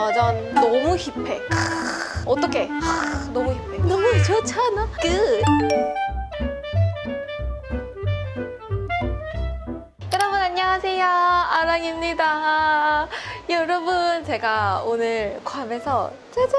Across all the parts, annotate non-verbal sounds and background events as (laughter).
짜잔 너무 힙해. 하, 너무 힙해. 너무 좋잖아? 끝 여러분 안녕하세요. 아랑입니다. 여러분 제가 오늘 괌에서 짜잔!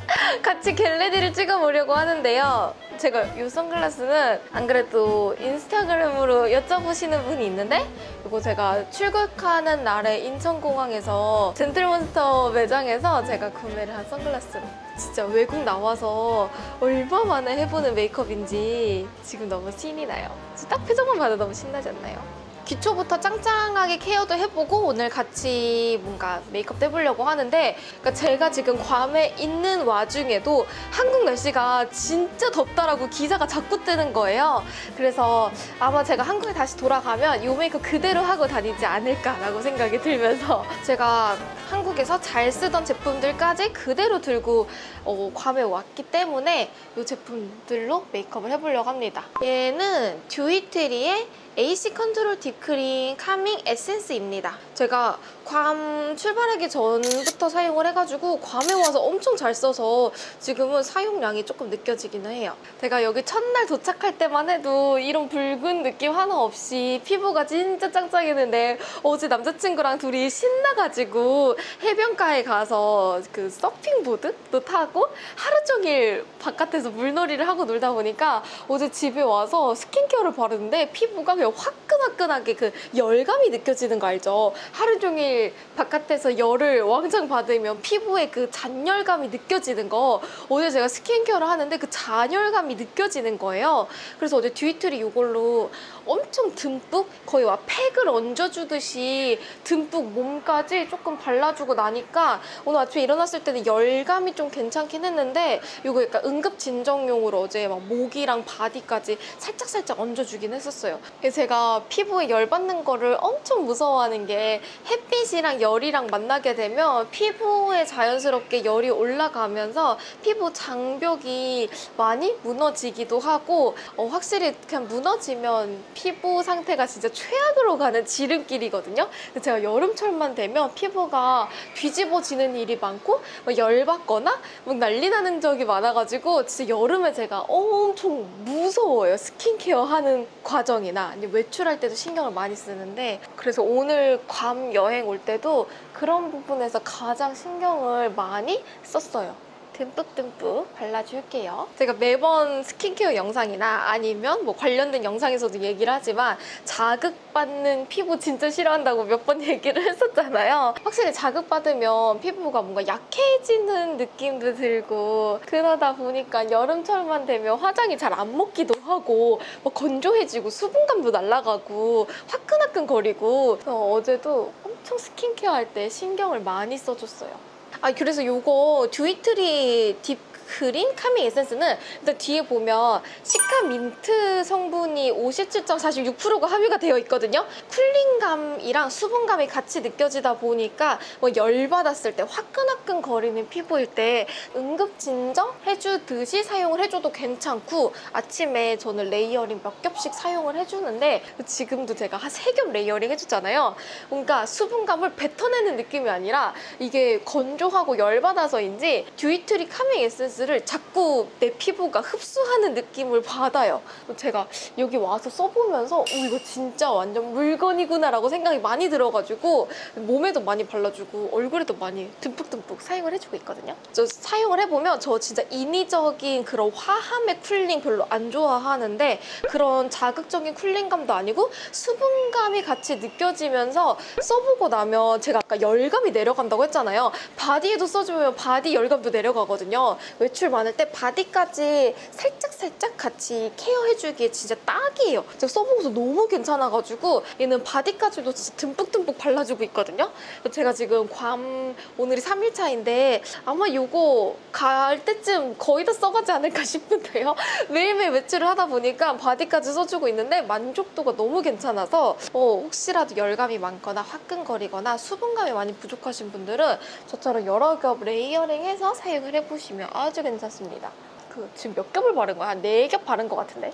(laughs) 같이 겟레디를 찍어보려고 하는데요. 제가 이 선글라스는 안 그래도 인스타그램으로 여쭤보시는 분이 있는데 이거 제가 출국하는 날에 인천공항에서 젠틀몬스터 매장에서 제가 구매를 한 선글라스로 진짜 외국 나와서 얼마 만에 해보는 메이크업인지 지금 너무 신이 나요 딱 표정만 봐도 너무 신나지 않나요? 기초부터 짱짱하게 케어도 해보고 오늘 같이 뭔가 메이크업도 해보려고 하는데 그러니까 제가 지금 괌에 있는 와중에도 한국 날씨가 진짜 덥다라고 기사가 자꾸 뜨는 거예요. 그래서 아마 제가 한국에 다시 돌아가면 이 메이크업 그대로 하고 다니지 않을까라고 생각이 들면서 (laughs) 제가 한국에서 잘 쓰던 제품들까지 그대로 들고 어, 괌에 왔기 때문에 이 제품들로 메이크업을 해보려고 합니다. 얘는 듀이트리의 AC 컨트롤 deep green calming 에센스입니다. 제가 괌 출발하기 전부터 사용을 해가지고 괌에 와서 엄청 잘 써서 지금은 사용량이 조금 느껴지기는 해요. 제가 여기 첫날 도착할 때만 해도 이런 붉은 느낌 하나 없이 피부가 진짜 짱짱했는데 어제 남자친구랑 둘이 신나가지고 해변가에 가서 그 서핑보드도 타고 하루 종일 바깥에서 물놀이를 하고 놀다 보니까 어제 집에 와서 스킨케어를 바르는데 피부가 그냥 화끈화끈하게 그 열감이 느껴지는 거 알죠? 하루 종일 바깥에서 열을 왕창 받으면 피부에 그 잔열감이 느껴지는 거 어제 제가 skincare를 하는데 그 잔열감이 느껴지는 거예요. 그래서 어제 듀이트리 이걸로 엄청 듬뿍 거의 와 팩을 얹어주듯이 듬뿍 몸까지 조금 발라주고 나니까 오늘 아침에 일어났을 때는 열감이 좀 괜찮긴 했는데 이거 약간 응급 진정용으로 어제 막 목이랑 바디까지 살짝살짝 얹어주긴 했었어요. 제가 피부에 열 받는 거를 엄청 무서워하는 게 햇빛이랑 열이랑 만나게 되면 피부에 자연스럽게 열이 올라가면서 피부 장벽이 많이 무너지기도 하고 어, 확실히 그냥 무너지면 피부 상태가 진짜 최악으로 가는 지름길이거든요. 제가 여름철만 되면 피부가 뒤집어지는 일이 많고 막 열받거나 막 난리 나는 적이 많아가지고 진짜 여름에 제가 엄청 무서워요. 스킨케어 하는 과정이나 아니면 외출할 때도 신경을 많이 쓰는데 그래서 오늘 괌 여행 올 때도 그런 부분에서 가장 신경을 많이 썼어요. 듬뿍듬뿍 발라줄게요. 제가 매번 스킨케어 영상이나 아니면 뭐 관련된 영상에서도 얘기를 하지만 자극받는 피부 진짜 싫어한다고 몇 번 (laughs) 얘기를 했었잖아요. 확실히 자극받으면 피부가 뭔가 약해지는 느낌도 들고 그러다 보니까 여름철만 되면 화장이 잘 안 먹기도 하고 막 건조해지고 수분감도 날아가고 화끈화끈 거리고 어제도 엄청 스킨케어 할 때 신경을 많이 써줬어요. 아 그래서 요거 듀이트리 deep green calming 에센스는 일단 뒤에 보면 cica 민트 성분이 57.46%가 함유가 되어 있거든요. cooling감이랑 수분감이 같이 느껴지다 보니까 뭐 열받았을 때 화끈화끈 거리는 피부일 때 응급 진정 해주듯이 사용을 해줘도 괜찮고 아침에 저는 layering 몇 겹씩 사용을 해주는데 지금도 제가 한 세 겹 layering 해줬잖아요. 뭔가 수분감을 뱉어내는 느낌이 아니라 이게 건조하고 열받아서인지 듀이트리 calming 에센스 를 자꾸 내 피부가 흡수하는 느낌을 받아요. 제가 여기 와서 써보면서 오, 이거 진짜 완전 물건이구나 라고 생각이 많이 들어가지고 몸에도 많이 발라주고 얼굴에도 많이 듬뿍듬뿍 사용을 해주고 있거든요. 저 사용을 해보면 저 진짜 인위적인 그런 화함의 cooling 별로 안 좋아하는데 그런 자극적인 cooling감도 아니고 수분감이 같이 느껴지면서 써보고 나면 제가 아까 열감이 내려간다고 했잖아요. 바디에도 써주면 바디 열감도 내려가거든요. 외출 많을 때 바디까지 살짝살짝 같이 care해주기에 진짜 딱이에요. 제가 써보고서 너무 괜찮아가지고 얘는 바디까지도 진짜 듬뿍듬뿍 발라주고 있거든요. 제가 지금 괌 오늘이 3일차인데 아마 이거 갈 때쯤 거의 다 써가지 않을까 (laughs) 싶은데요. 매일매일 외출을 하다 보니까 바디까지 써주고 있는데 만족도가 너무 괜찮아서 어, 혹시라도 열감이 많거나 화끈거리거나 수분감이 많이 부족하신 분들은 저처럼 여러 겹 layering해서 사용을 해보시면 아주 괜찮습니다. 그 지금 몇 겹을 바른 거야? 한 네 겹 바른 것 같은데?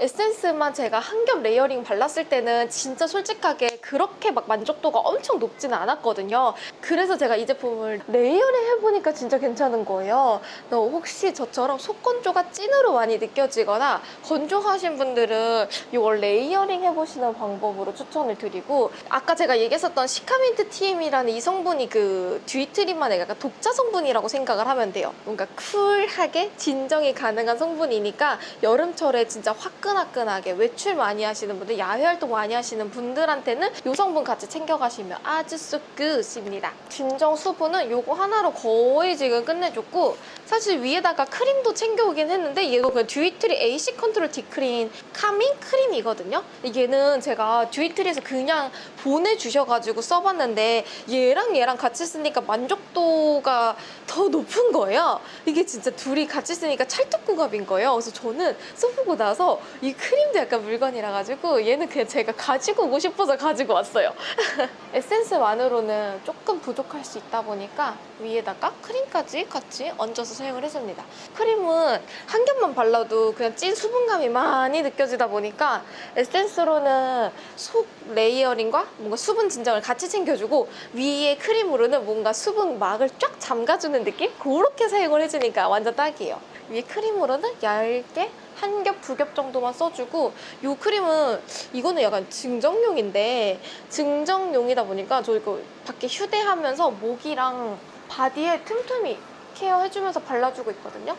에센스만 제가 한 겹 layering 발랐을 때는 진짜 솔직하게 그렇게 막 만족도가 엄청 높지는 않았거든요. 그래서 제가 이 제품을 layering 해보니까 진짜 괜찮은 거예요. 너 혹시 저처럼 속건조가 찐으로 많이 느껴지거나 건조하신 분들은 이걸 layering 해보시는 방법으로 추천을 드리고 아까 제가 얘기했었던 시카민트 TM이라는 이 성분이 그 듀이트리만의 약간 독자 성분이라고 생각을 하면 돼요. 뭔가 쿨하게 진정이 가능한 성분이니까 여름철에 진짜 화끈 화끈하게 외출 많이 하시는 분들, 야외 활동 많이 하시는 분들한테는 이 성분 같이 챙겨가시면 아주 so good입니다. 진정 수분은 이거 하나로 거의 지금 끝내줬고 사실 위에다가 크림도 챙겨오긴 했는데 얘도 그냥 듀이트리 AC 컨트롤 딥그린 카밍 크림이거든요. 얘는 제가 듀이트리에서 그냥 보내주셔가지고 써봤는데 얘랑 얘랑 같이 쓰니까 만족도가 더 높은 거예요. 이게 진짜 둘이 같이 쓰니까 찰떡궁합인 거예요. 그래서 저는 써보고 나서 이 크림도 약간 물건이라 가지고 얘는 그냥 제가 가지고 오고 싶어서 가지고 왔어요. (laughs) 에센스만으로는 조금 부족할 수 있다 보니까 위에다가 크림까지 같이 얹어서 사용을 해줍니다. 크림은 한 겹만 발라도 그냥 찐 수분감이 많이 느껴지다 보니까 에센스로는 속 layering과 뭔가 수분 진정을 같이 챙겨주고 위에 크림으로는 뭔가 수분 막을 쫙 잠가주는 느낌? 그렇게 사용을 해주니까 완전 딱이에요. 위에 크림으로는 얇게 한 겹, 두 겹 정도만 써주고 이 크림은 이거는 약간 증정용인데 증정용이다 보니까 저 이거 밖에 휴대하면서 목이랑 바디에 틈틈이 케어해주면서 발라주고 있거든요.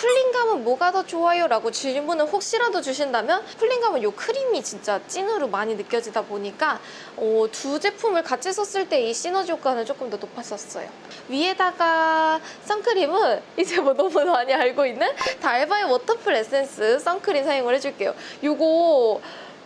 끝! 쿨링감은 뭐가 더 좋아요? 라고 질문을 혹시라도 주신다면 쿨링감은 이 크림이 진짜 찐으로 많이 느껴지다 보니까 어, 두 제품을 같이 썼을 때 이 시너지 효과는 조금 더 높았었어요. 위에다가 선크림은 (laughs) 이제 뭐 너무 많이 알고 있는 달바의 워터풀 에센스 선크림 사용을 해줄게요. 이거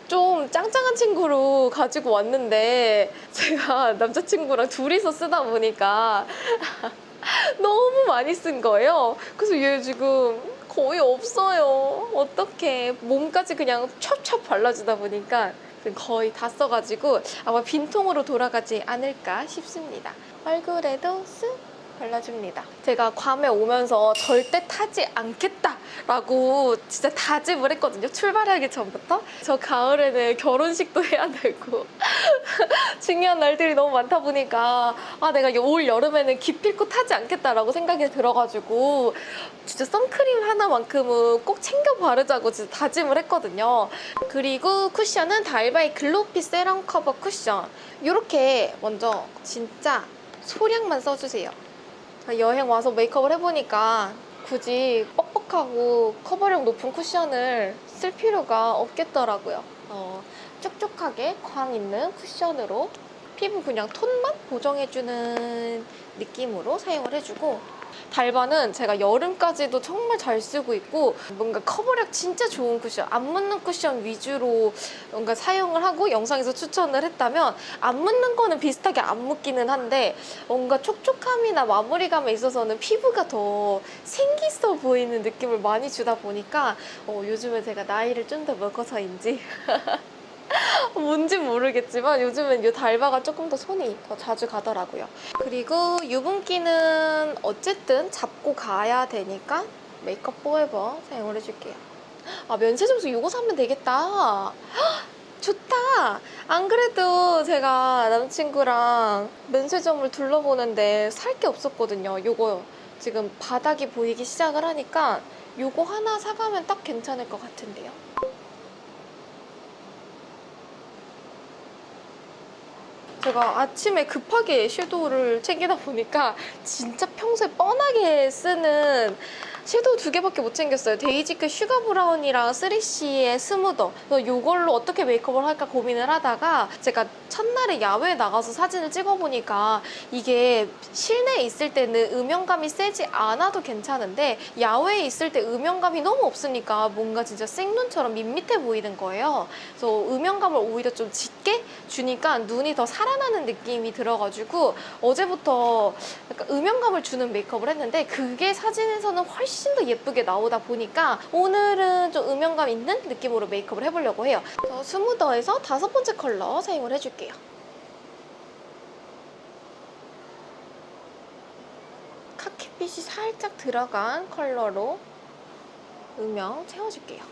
좀 짱짱한 친구로 가지고 왔는데 제가 남자친구랑 둘이서 쓰다 보니까 (laughs) (laughs) 너무 많이 쓴 거예요. 그래서 얘 지금 거의 없어요. 어떡해. 몸까지 그냥 찹찹 발라주다 보니까 거의 다 써가지고 아마 빈통으로 돌아가지 않을까 싶습니다. 얼굴에도 쓱 발라줍니다. 제가 괌에 오면서 절대 타지 않겠다 라고 진짜 다짐을 했거든요. 출발하기 전부터. 저 가을에는 결혼식도 해야 되고 (laughs) 중요한 날들이 너무 많다 보니까 아 내가 올 여름에는 기필코 타지 않겠다라고 생각이 들어가지고 진짜 선크림 하나만큼은 꼭 챙겨 바르자고 진짜 다짐을 했거든요. 그리고 쿠션은 달바이 글로피 세럼 커버 쿠션 이렇게 먼저 진짜 소량만 써주세요. 여행 와서 메이크업을 해보니까 굳이 뻑뻑하고 커버력 높은 쿠션을 쓸 필요가 없겠더라고요. 어, 촉촉하게 광 있는 쿠션으로 피부 그냥 톤만 보정해주는 느낌으로 사용을 해주고 달바는 제가 여름까지도 정말 잘 쓰고 있고 뭔가 커버력 진짜 좋은 쿠션 안 묻는 쿠션 위주로 뭔가 사용을 하고 영상에서 추천을 했다면 안 묻는 거는 비슷하게 안 묻기는 한데 뭔가 촉촉함이나 마무리감에 있어서는 피부가 더 생기있어 보이는 느낌을 많이 주다 보니까 어, 요즘에 제가 나이를 좀 더 먹어서인지 (laughs) (laughs) 뭔지 모르겠지만 요즘엔 이 달바가 조금 더 손이 더 자주 가더라고요. 그리고 유분기는 어쨌든 잡고 가야 되니까 메이크업 포에버 사용을 해줄게요. 아 면세점에서 이거 사면 되겠다. (gasps) 좋다. 안 그래도 제가 남친구랑 면세점을 둘러보는데 살 게 없었거든요. 요거 지금 바닥이 보이기 시작을 하니까 요거 하나 사가면 딱 괜찮을 것 같은데요. 제가 아침에 급하게 섀도우를 챙기다 보니까 진짜 평소에 뻔하게 쓰는 섀도우 두 개밖에 못 챙겼어요. 데이지크 슈가 브라운이랑 3CE의 스무더. 그래서 이걸로 어떻게 메이크업을 할까 고민을 하다가 제가 첫날에 야외에 나가서 사진을 찍어보니까 이게 실내에 있을 때는 음영감이 세지 않아도 괜찮은데 야외에 있을 때 음영감이 너무 없으니까 뭔가 진짜 생눈처럼 밋밋해 보이는 거예요. 그래서 음영감을 오히려 좀 짙게 주니까 눈이 더 살아나는 느낌이 들어가지고 어제부터 음영감을 주는 메이크업을 했는데 그게 사진에서는 훨씬 훨씬 더 예쁘게 나오다 보니까 오늘은 좀 음영감 있는 느낌으로 메이크업을 해보려고 해요. 저 스무더에서 다섯 번째 컬러 사용을 해줄게요. 카키빛이 살짝 들어간 컬러로 음영 채워줄게요.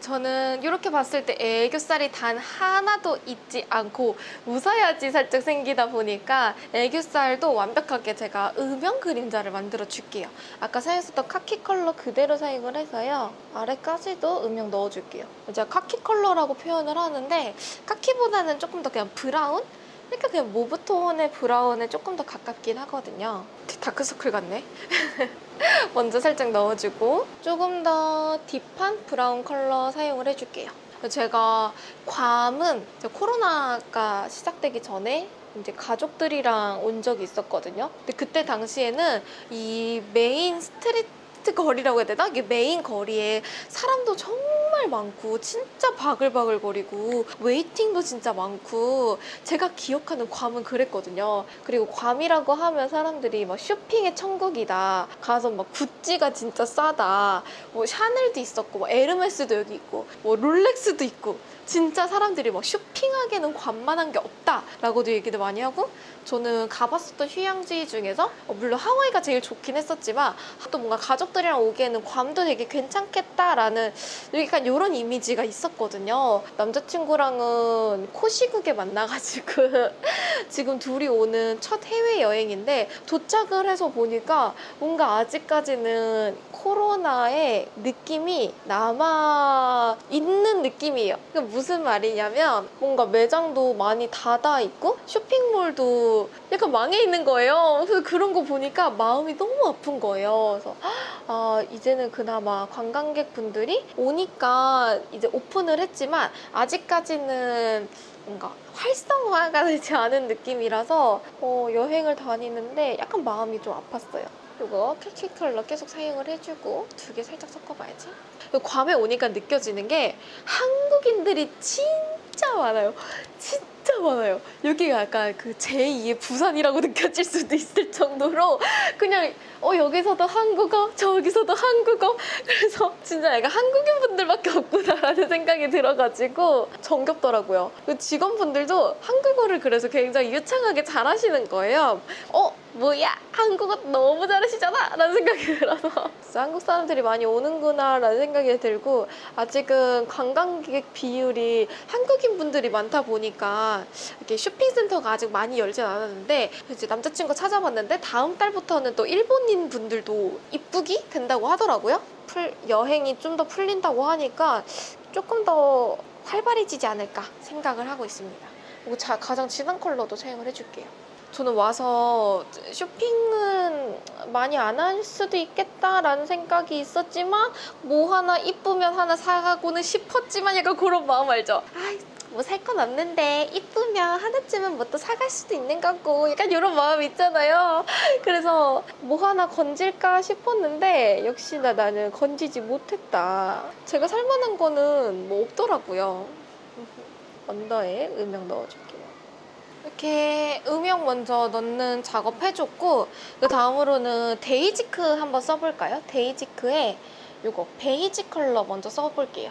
저는 이렇게 봤을 때 애교살이 단 하나도 있지 않고 웃어야지 살짝 생기다 보니까 애교살도 완벽하게 제가 음영 그림자를 만들어 줄게요. 아까 사용했었던 카키 컬러 그대로 사용을 해서요. 아래까지도 음영 넣어줄게요. 제가 카키 컬러라고 표현을 하는데 카키보다는 조금 더 그냥 브라운? 그러니까 그냥 mauve 톤의 브라운에 조금 더 가깝긴 하거든요. 다크서클 같네. (laughs) 먼저 살짝 넣어주고 조금 더 deep한 브라운 컬러 사용을 해줄게요. 제가 괌은 코로나가 시작되기 전에 이제 가족들이랑 온 적이 있었거든요. 근데 그때 당시에는 이 main street 거리라고 해야 되나? 이게 메인 거리에 사람도 정말 많고 진짜 바글바글 거리고 waiting도 진짜 많고 제가 기억하는 괌은 그랬거든요. 그리고 괌이라고 하면 사람들이 막 쇼핑의 천국이다. 가서 막 구찌가 진짜 싸다. 뭐 샤넬도 있었고 뭐 에르메스도 여기 있고 뭐 롤렉스도 있고 진짜 사람들이 막 쇼핑하기에는 괌만한 게 없다라고도 얘기도 많이 하고 저는 가봤었던 휴양지 중에서 어, 물론 하와이가 제일 좋긴 했었지만 또 뭔가 가족 들이랑 오기에는 괌도 되게 괜찮겠다라는 약간 이런 이미지가 있었거든요. 남자친구랑은 코시국에 만나가지고 (laughs) 지금 둘이 오는 첫 해외 여행인데 도착을 해서 보니까 뭔가 아직까지는 코로나의 느낌이 남아 있는 느낌이에요. 그러니까 무슨 말이냐면 뭔가 매장도 많이 닫아 있고 쇼핑몰도 약간 망해 있는 거예요. 그래서 그런 거 보니까 마음이 너무 아픈 거예요. 그래서 아 이제는 그나마 관광객분들이 오니까 이제 오픈을 했지만 아직까지는 뭔가 활성화가 (laughs) 되지 않은 느낌이라서 어, 여행을 다니는데 약간 마음이 좀 아팠어요. 이거 캐키 컬러 계속 사용을 해주고 두 개 살짝 섞어봐야지. 그리고 괌에 오니까 느껴지는 게 한국인들이 진 짜 많아요. 진짜 많아요. 여기가 약간 그 제2의 부산이라고 (laughs) 느껴질 수도 있을 정도로 그냥 어 여기서도 한국어 저기서도 한국어 그래서 진짜 약간 한국인 분들밖에 없구나라는 생각이 들어가지고 정겹더라고요. 그 직원분들도 한국어를 그래서 굉장히 유창하게 잘하시는 거예요. 어 뭐야 한국어 너무 잘하시잖아? 라는 생각이 들어서. 한국 사람들이 많이 오는구나 라는 생각이 들고 아직은 관광객 비율이 한국인 분들이 많다 보니까 이렇게 쇼핑센터가 아직 많이 열진 않았는데 이제 남자친구 찾아봤는데 다음 달부터는 또 일본인 분들도 입국이 된다고 하더라고요. 풀, 여행이 좀 더 풀린다고 하니까 조금 더 활발해지지 않을까 생각을 하고 있습니다. 그리고 자, 가장 진한 컬러도 사용을 해줄게요 저는 와서 쇼핑은 많이 안 할 수도 있겠다라는 생각이 있었지만 뭐 하나 이쁘면 하나 사가고는 싶었지만 약간 그런 마음 알죠? 아이 뭐살건 없는데 이쁘면 하나쯤은 뭐 또 사갈 수도 있는 거고 약간 이런 마음 있잖아요. 그래서 뭐 하나 건질까 싶었는데 역시나 나는 건지지 못했다. 제가 살만한 거는 뭐 없더라고요. 언더에 음영 넣어줄게요 이렇게 음영 먼저 넣는 작업 해줬고 그 다음으로는 데이지크 한번 써볼까요? 데이지크에 요거 베이지 컬러 먼저 써볼게요.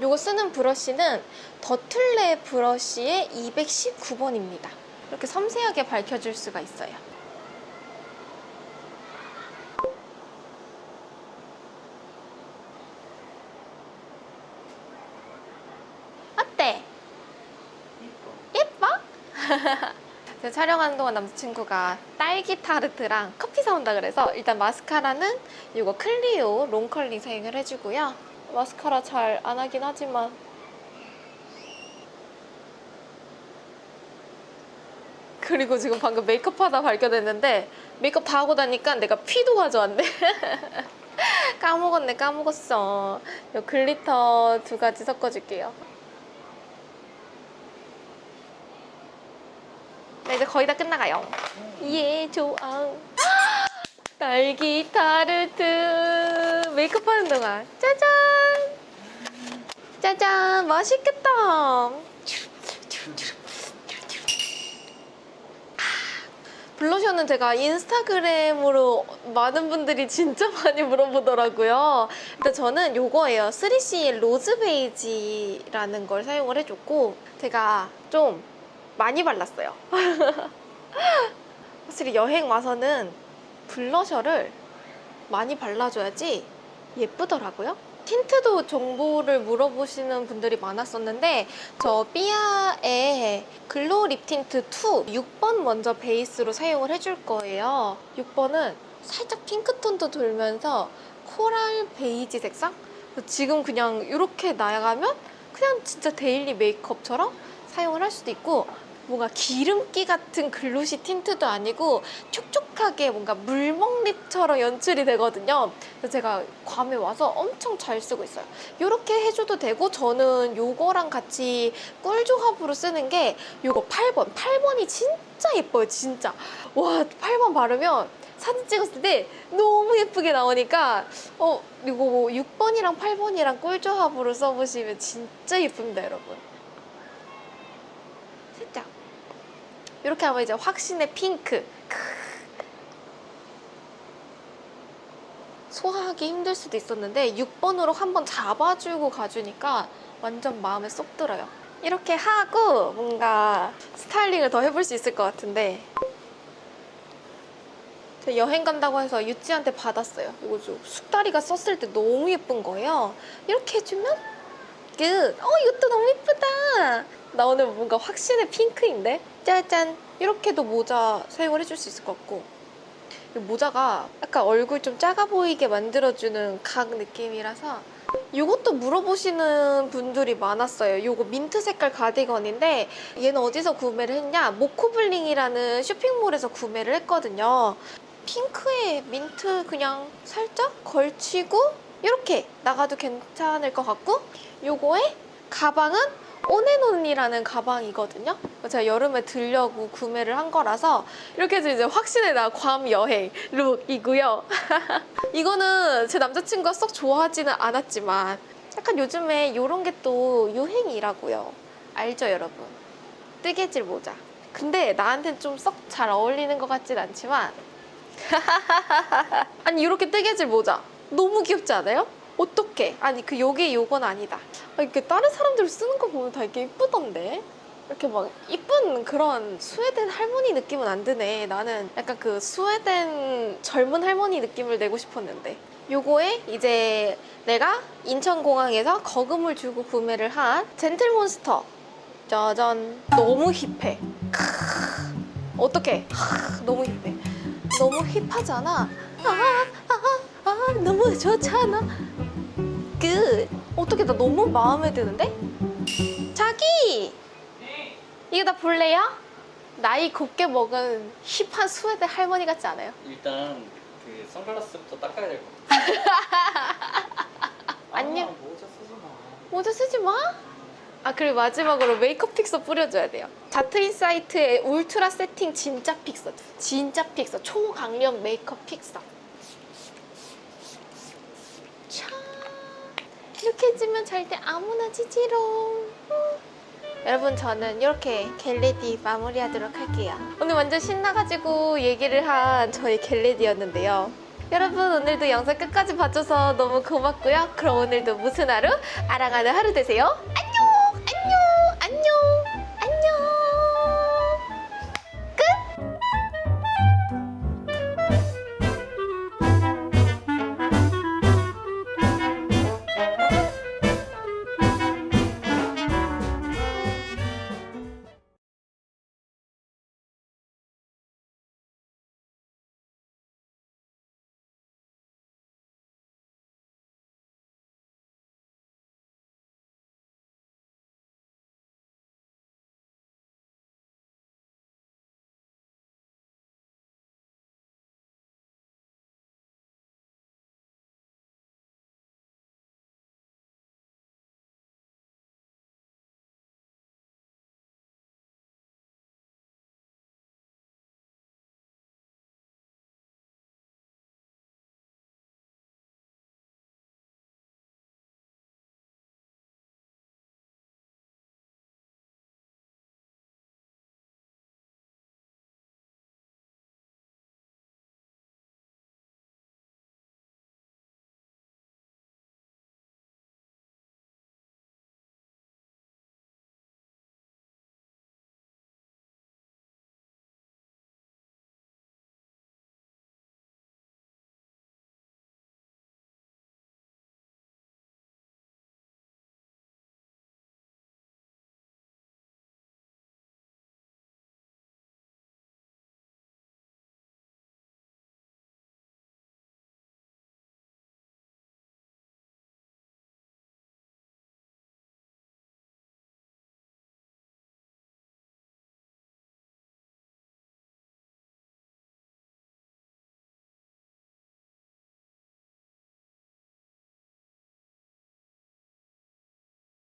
요거 쓰는 브러쉬는 더툴랩 브러쉬의 219번입니다. 이렇게 섬세하게 밝혀줄 수가 있어요. 어때? 예뻐? (laughs) 제가 촬영하는 동안 남자친구가 딸기 타르트랑 커피 사온다 그래서 일단 마스카라는 이거 클리오 롱컬링 사용을 해주고요. 마스카라 잘 안 하긴 하지만 그리고 지금 방금 메이크업 하다 발견했는데 메이크업 다 하고 나니까 내가 피도 가져왔네. (laughs) 까먹었네 까먹었어. 이 glitter 두 가지 섞어줄게요. 이제 거의 다 끝나가요. 예, 좋아. (gasps) 딸기 타르트 메이크업 하는 동안 짜잔! 짜잔! 맛있겠다! 블러셔는 제가 인스타그램으로 많은 분들이 진짜 많이 물어보더라고요. 근데 저는 요거예요. 3CE 로즈 베이지라는 걸 사용을 해줬고 제가 좀 많이 발랐어요. (laughs) 확실히 여행 와서는 블러셔를 많이 발라줘야지 예쁘더라고요. 틴트도 정보를 물어보시는 분들이 많았었는데 저 삐아의 글로우 립 틴트 2 6번 먼저 베이스로 사용을 해줄 거예요. 6번은 살짝 핑크톤도 돌면서 코랄 베이지 색상? 지금 그냥 이렇게 나가면 그냥 진짜 daily 메이크업처럼 사용을 할 수도 있고 뭔가 기름기 같은 glossy 틴트도 아니고 촉촉하게 뭔가 물먹립처럼 연출이 되거든요. 그래서 제가 괌에 와서 엄청 잘 쓰고 있어요. 이렇게 해줘도 되고 저는 요거랑 같이 꿀 조합으로 쓰는 게 요거 8번. 8번이 진짜 예뻐요, 진짜. 와, 8번 바르면 사진 찍었을 때 너무 예쁘게 나오니까 어 이거 뭐 6번이랑 8번이랑 꿀 조합으로 써보시면 진짜 예쁩니다, 여러분. 살짝 이렇게 하면 이제 확신의 핑크. 크. 소화하기 힘들 수도 있었는데 6번으로 한번 잡아주고 가주니까 완전 마음에 쏙 들어요. 이렇게 하고 뭔가 스타일링을 더 해볼 수 있을 것 같은데 여행 간다고 해서 유찌한테 받았어요. 이거 좀 숙다리가 썼을 때 너무 예쁜 거예요. 이렇게 해주면 끝! 어 이것도 너무 예쁘다 나 오늘 뭔가 확신의 핑크인데? 짜잔! 이렇게도 모자 사용을 해줄 수 있을 것 같고 이 모자가 약간 얼굴 좀 작아 보이게 만들어주는 각 느낌이라서 이것도 물어보시는 분들이 많았어요. 이거 민트 색깔 가디건인데 얘는 어디서 구매를 했냐? 모코블링이라는 쇼핑몰에서 구매를 했거든요. 핑크에 민트 그냥 살짝 걸치고 이렇게 나가도 괜찮을 것 같고 요거에 가방은 온앤온이라는 가방이거든요. 제가 여름에 들려고 구매를 한 거라서 이렇게 해서 이제 확신의 나괌 여행 룩이고요. (laughs) 이거는 제 남자친구가 썩 좋아하지는 않았지만 약간 요즘에 이런 게 또 유행이라고요. 알죠, 여러분? 뜨개질 모자. 근데 나한테는 좀 썩 잘 어울리는 것 같진 않지만 (laughs) 아니 이렇게 뜨개질 모자 너무 귀엽지 않아요? 어떡해? 아니 그 요게 요건 아니다. 아, 이렇게 다른 사람들 쓰는 거 보면 다 이렇게 이쁘던데? 이렇게 막 이쁜 그런 스웨덴 할머니 느낌은 안 드네. 나는 약간 그 스웨덴 젊은 할머니 느낌을 내고 싶었는데. 요거에 이제 내가 인천공항에서 거금을 주고 구매를 한 젠틀몬스터. 짜잔. 너무 힙해. 하, 너무 힙해. 너무 힙하잖아. 아, 아, 아, 너무 좋잖아. 끝. 어떻게 나 너무 마음에 드는데? 자기! 이거 나 볼래요? 나이 곱게 먹은 힙한 스웨덴 할머니 같지 않아요? 일단 그 선글라스부터 닦아야 될 것 같아. (laughs) 안녕. 아, 모자 쓰지 마. 모자 쓰지 마. 아 그리고 마지막으로 메이크업 픽서 뿌려줘야 돼요. 자트인사이트의 울트라 세팅 진짜 픽서. 진짜 픽서. 초강력 메이크업 픽서. 이렇게 해주면 절대 안 무너지지롱. 음. 여러분 저는 이렇게 get ready 마무리하도록 할게요. 오늘 완전 신나가지고 얘기를 한 저희 겟레디였는데요. 여러분 오늘도 영상 끝까지 봐줘서 너무 고맙고요. 그럼 오늘도 무슨 하루? 아랑하는 하루 되세요. 안녕! 안녕! 안녕!